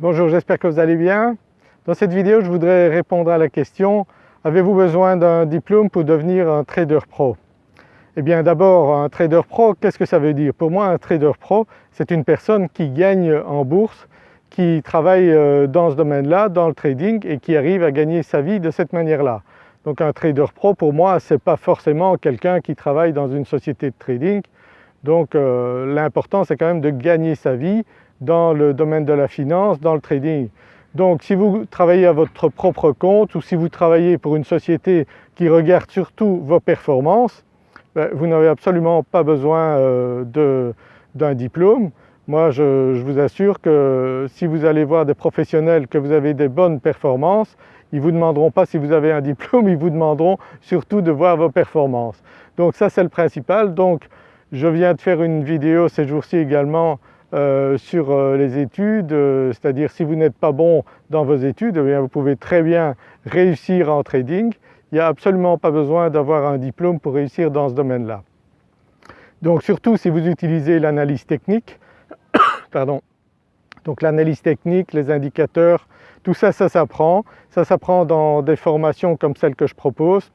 Bonjour, j'espère que vous allez bien. Dans cette vidéo, je voudrais répondre à la question « Avez-vous besoin d'un diplôme pour devenir un trader pro ?» Eh bien d'abord, un trader pro, qu'est-ce que ça veut dire? Pour moi, un trader pro, c'est une personne qui gagne en bourse, qui travaille euh, dans ce domaine-là, dans le trading et qui arrive à gagner sa vie de cette manière-là. Donc un trader pro pour moi ce n'est pas forcément quelqu'un qui travaille dans une société de trading. Donc euh, l'important c'est quand même de gagner sa vie dans le domaine de la finance, dans le trading. Donc si vous travaillez à votre propre compte ou si vous travaillez pour une société qui regarde surtout vos performances, ben, vous n'avez absolument pas besoin euh, d'un diplôme. Moi je, vous assure que si vous allez voir des professionnels que vous avez des bonnes performances, ils ne vous demanderont pas si vous avez un diplôme, ils vous demanderont surtout de voir vos performances. Donc ça c'est le principal. Donc je viens de faire une vidéo ces jours-ci également euh, sur euh, les études, euh, c'est-à-dire si vous n'êtes pas bon dans vos études, eh vous pouvez très bien réussir en trading. Il n'y a absolument pas besoin d'avoir un diplôme pour réussir dans ce domaine-là. Donc surtout si vous utilisez l'analyse technique, pardon, donc l'analyse technique, les indicateurs, tout ça, ça s'apprend. Ça s'apprend dans des formations comme celle que je propose.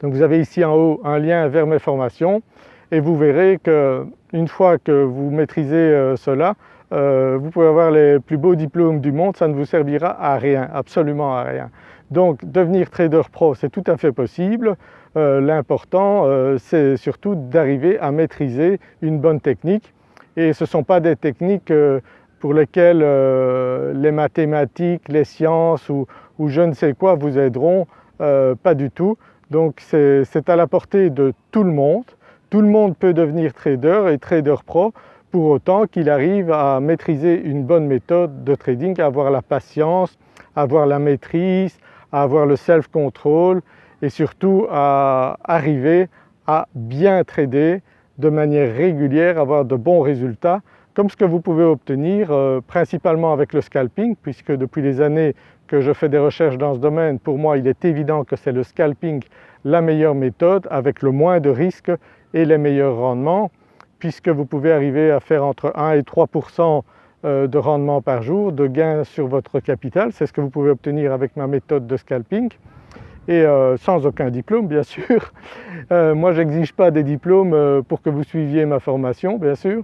Donc vous avez ici en haut un lien vers mes formations et vous verrez qu'une fois que vous maîtrisez euh, cela, euh, vous pouvez avoir les plus beaux diplômes du monde, ça ne vous servira à rien, absolument à rien. Donc devenir trader pro c'est tout à fait possible, euh, l'important c'est surtout d'arriver à maîtriser une bonne technique et ce ne sont pas des techniques pour lesquelles les mathématiques, les sciences ou, je ne sais quoi vous aideront, pas du tout. Donc c'est à la portée de tout le monde tout le monde peut devenir trader et trader pro. Pour autant qu'il arrive à maîtriser une bonne méthode de trading, à avoir la patience, à avoir la maîtrise, à avoir le self-control et surtout à arriver à bien trader de manière régulière, avoir de bons résultats comme ce que vous pouvez obtenir euh, principalement avec le scalping puisque depuis les années que je fais des recherches dans ce domaine, pour moi il est évident que c'est le scalping la meilleure méthode avec le moins de risques et les meilleurs rendements puisque vous pouvez arriver à faire entre 1 et 3% euh, de rendement par jour, de gain sur votre capital, c'est ce que vous pouvez obtenir avec ma méthode de scalping. Et euh, sans aucun diplôme bien sûr. Euh, moi je n'exige pas des diplômes pour que vous suiviez ma formation bien sûr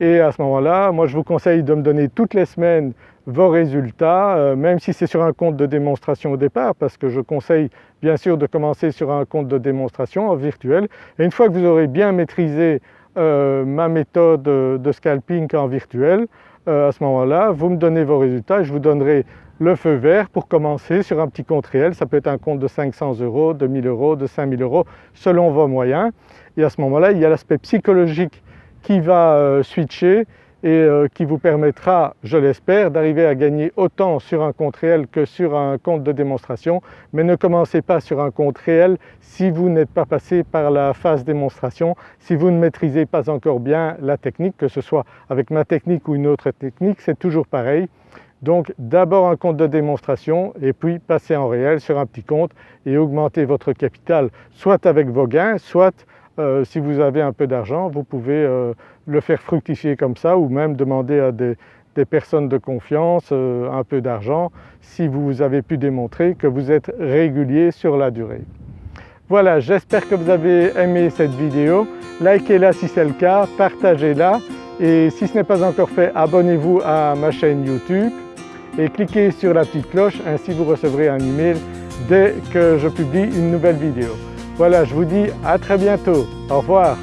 et à ce moment-là, moi je vous conseille de me donner toutes les semaines vos résultats, même si c'est sur un compte de démonstration au départ, parce que je conseille bien sûr de commencer sur un compte de démonstration en virtuel. Et une fois que vous aurez bien maîtrisé euh, ma méthode de scalping en virtuel, euh, à ce moment-là, vous me donnez vos résultats je vous donnerai le feu vert pour commencer sur un petit compte réel. Ça peut être un compte de 500 euros, de 1000 euros, de 5000 euros, selon vos moyens. Et à ce moment-là, il y a l'aspect psychologique qui va euh, switcher et euh, qui vous permettra, je l'espère, d'arriver à gagner autant sur un compte réel que sur un compte de démonstration. Mais ne commencez pas sur un compte réel si vous n'êtes pas passé par la phase démonstration, si vous ne maîtrisez pas encore bien la technique, que ce soit avec ma technique ou une autre technique, c'est toujours pareil. Donc d'abord un compte de démonstration et puis passer en réel sur un petit compte et augmenter votre capital soit avec vos gains, soit euh, si vous avez un peu d'argent, vous pouvez euh, le faire fructifier comme ça ou même demander à des, personnes de confiance euh, un peu d'argent si vous avez pu démontrer que vous êtes régulier sur la durée. Voilà, j'espère que vous avez aimé cette vidéo. Likez-la si c'est le cas, partagez-la et si ce n'est pas encore fait, abonnez-vous à ma chaîne YouTube et cliquez sur la petite cloche, ainsi vous recevrez un email dès que je publie une nouvelle vidéo. Voilà, je vous dis à très bientôt. Au revoir.